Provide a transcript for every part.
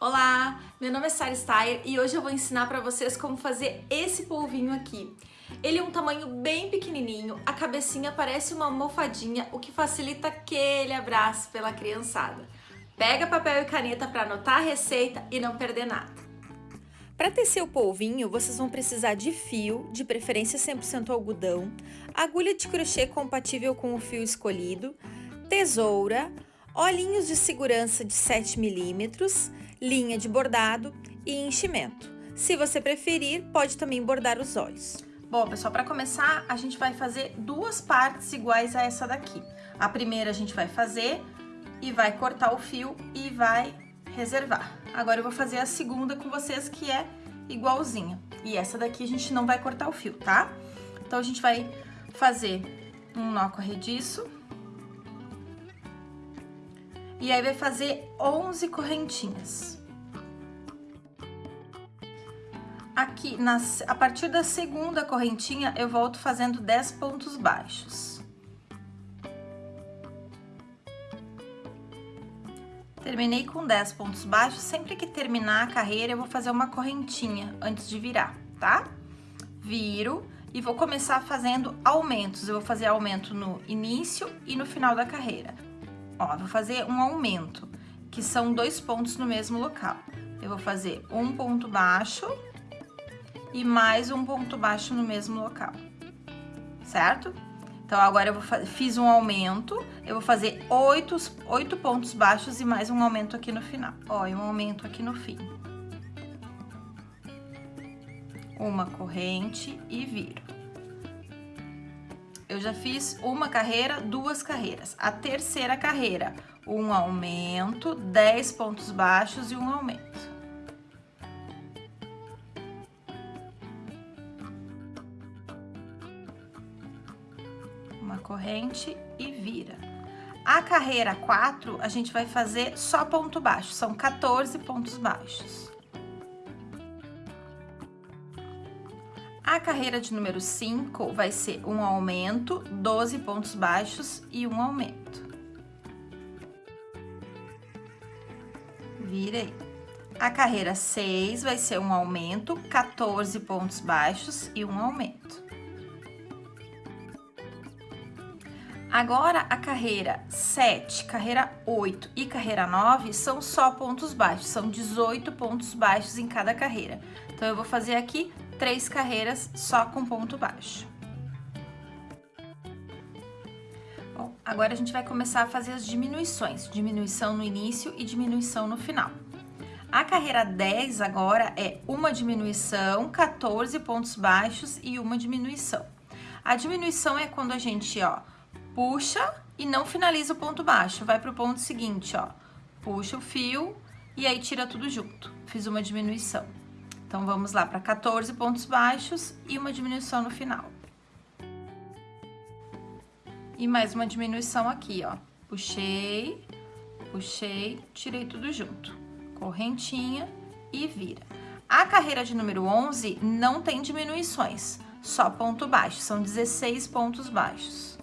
Olá, meu nome é Sara Steyer e hoje eu vou ensinar para vocês como fazer esse polvinho aqui. Ele é um tamanho bem pequenininho, a cabecinha parece uma almofadinha, o que facilita aquele abraço pela criançada. Pega papel e caneta para anotar a receita e não perder nada. Para tecer o polvinho, vocês vão precisar de fio, de preferência 100% algodão, agulha de crochê compatível com o fio escolhido, tesoura, olhinhos de segurança de 7 milímetros, linha de bordado e enchimento. Se você preferir, pode também bordar os olhos. Bom, pessoal, para começar, a gente vai fazer duas partes iguais a essa daqui. A primeira a gente vai fazer e vai cortar o fio e vai reservar. Agora eu vou fazer a segunda com vocês, que é igualzinha. E essa daqui a gente não vai cortar o fio, tá? Então, a gente vai fazer um nó corrediço. E aí vai fazer 11 correntinhas. Aqui, nas, a partir da segunda correntinha, eu volto fazendo 10 pontos baixos. Terminei com 10 pontos baixos, sempre que terminar a carreira, eu vou fazer uma correntinha antes de virar, tá? Viro e vou começar fazendo aumentos. Eu vou fazer aumento no início e no final da carreira. Ó, vou fazer um aumento, que são dois pontos no mesmo local. Eu vou fazer um ponto baixo e mais um ponto baixo no mesmo local, certo? Então, agora eu fiz um aumento, eu vou fazer oito, oito pontos baixos e mais um aumento aqui no final. Ó, e um aumento aqui no fim. Uma corrente e viro. Eu já fiz uma carreira, duas carreiras. A terceira carreira, um aumento, dez pontos baixos e um aumento. uma corrente e vira. A carreira 4, a gente vai fazer só ponto baixo, são 14 pontos baixos. A carreira de número 5 vai ser um aumento, 12 pontos baixos e um aumento. Virei. A carreira 6 vai ser um aumento, 14 pontos baixos e um aumento. Agora, a carreira 7, carreira 8 e carreira 9 são só pontos baixos, são 18 pontos baixos em cada carreira. Então, eu vou fazer aqui três carreiras só com ponto baixo. Bom, agora a gente vai começar a fazer as diminuições, diminuição no início e diminuição no final. A carreira 10 agora é uma diminuição, 14 pontos baixos e uma diminuição. A diminuição é quando a gente, ó, puxa e não finaliza o ponto baixo, vai pro ponto seguinte, ó. Puxa o fio e aí tira tudo junto. Fiz uma diminuição. Então, vamos lá para 14 pontos baixos e uma diminuição no final. E mais uma diminuição aqui, ó. Puxei, puxei, tirei tudo junto. Correntinha e vira. A carreira de número 11 não tem diminuições, só ponto baixo, são 16 pontos baixos.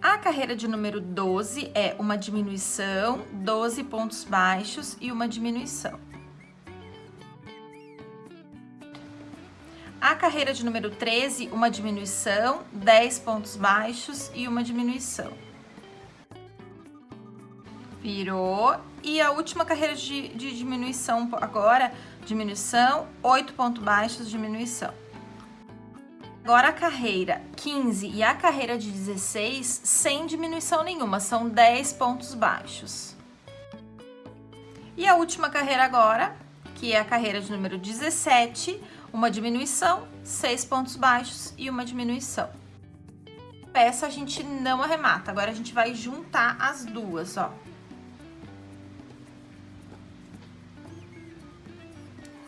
A carreira de número 12 é uma diminuição, 12 pontos baixos e uma diminuição. A carreira de número 13, uma diminuição, 10 pontos baixos e uma diminuição. Virou. E a última carreira de, de diminuição agora, diminuição, 8 pontos baixos, diminuição. Agora a carreira 15 e a carreira de 16 sem diminuição nenhuma, são 10 pontos baixos. E a última carreira agora, que é a carreira de número 17, uma diminuição, 6 pontos baixos e uma diminuição. Peça a gente não arremata, agora a gente vai juntar as duas, ó.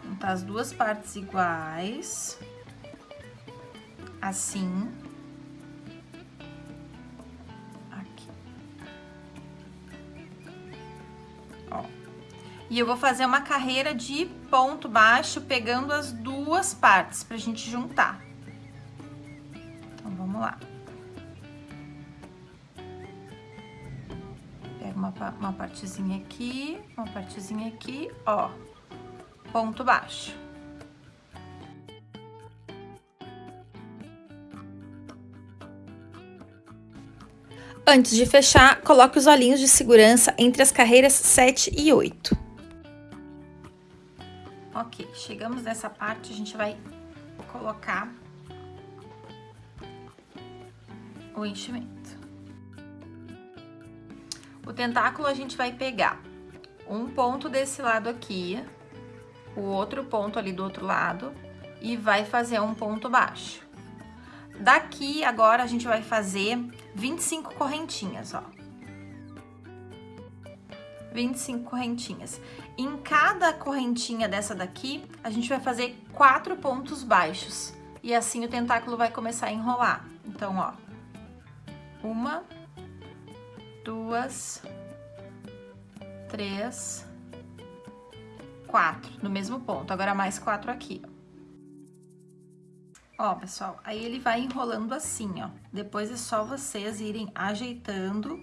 Juntar as duas partes iguais assim. E eu vou fazer uma carreira de ponto baixo, pegando as duas partes pra gente juntar. Então, vamos lá. Pego uma, uma partezinha aqui, uma partezinha aqui, ó, ponto baixo. Antes de fechar, coloque os olhinhos de segurança entre as carreiras 7 e 8. Ok, chegamos nessa parte, a gente vai colocar o enchimento. O tentáculo a gente vai pegar um ponto desse lado aqui, o outro ponto ali do outro lado e vai fazer um ponto baixo. Daqui, agora, a gente vai fazer 25 correntinhas, ó. 25 correntinhas. Em cada correntinha dessa daqui, a gente vai fazer quatro pontos baixos. E assim o tentáculo vai começar a enrolar. Então, ó. Uma, duas, três, quatro, no mesmo ponto. Agora mais quatro aqui, ó. Ó, pessoal, aí ele vai enrolando assim, ó. Depois é só vocês irem ajeitando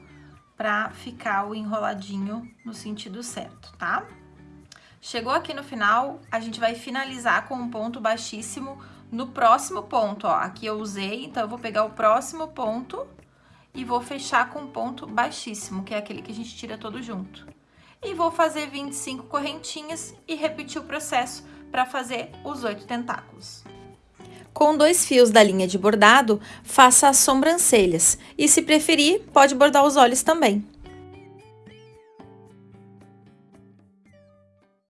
pra ficar o enroladinho no sentido certo, tá? Chegou aqui no final, a gente vai finalizar com um ponto baixíssimo no próximo ponto, ó. Aqui eu usei, então eu vou pegar o próximo ponto e vou fechar com um ponto baixíssimo, que é aquele que a gente tira todo junto. E vou fazer 25 correntinhas e repetir o processo para fazer os oito tentáculos. Com dois fios da linha de bordado, faça as sobrancelhas e, se preferir, pode bordar os olhos também.